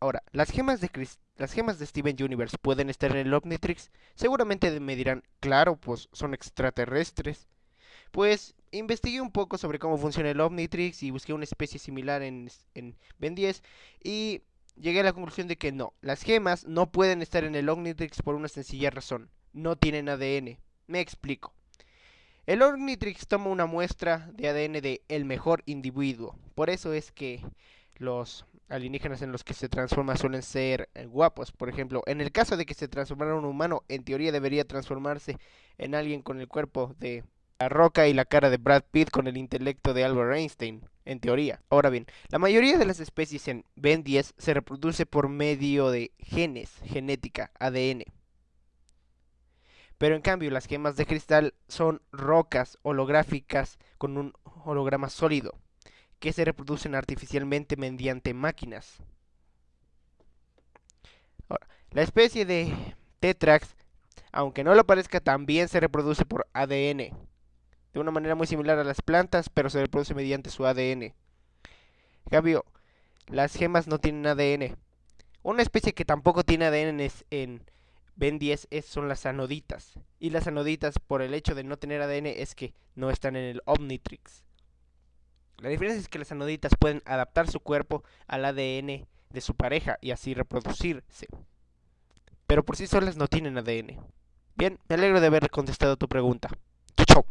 Ahora, ¿las gemas, de ¿las gemas de Steven Universe pueden estar en el Omnitrix? Seguramente me dirán, claro, pues son extraterrestres. Pues investigué un poco sobre cómo funciona el Omnitrix y busqué una especie similar en, en Ben 10 y llegué a la conclusión de que no, las gemas no pueden estar en el Omnitrix por una sencilla razón, no tienen ADN. Me explico. El Omnitrix toma una muestra de ADN de el mejor individuo, por eso es que los alienígenas en los que se transforma suelen ser eh, guapos. Por ejemplo, en el caso de que se transformara un humano, en teoría debería transformarse en alguien con el cuerpo de la roca y la cara de Brad Pitt con el intelecto de Albert Einstein, en teoría. Ahora bien, la mayoría de las especies en Ben 10 se reproduce por medio de genes, genética, ADN. Pero en cambio, las gemas de cristal son rocas holográficas con un holograma sólido que se reproducen artificialmente mediante máquinas. la especie de Tetrax, aunque no lo parezca, también se reproduce por ADN, de una manera muy similar a las plantas, pero se reproduce mediante su ADN. En cambio, las gemas no tienen ADN. Una especie que tampoco tiene ADN en Ben 10 son las anoditas. Y las anoditas, por el hecho de no tener ADN, es que no están en el Omnitrix. La diferencia es que las anoditas pueden adaptar su cuerpo al ADN de su pareja y así reproducirse. Pero por sí solas no tienen ADN. Bien, me alegro de haber contestado tu pregunta. Chau, chau.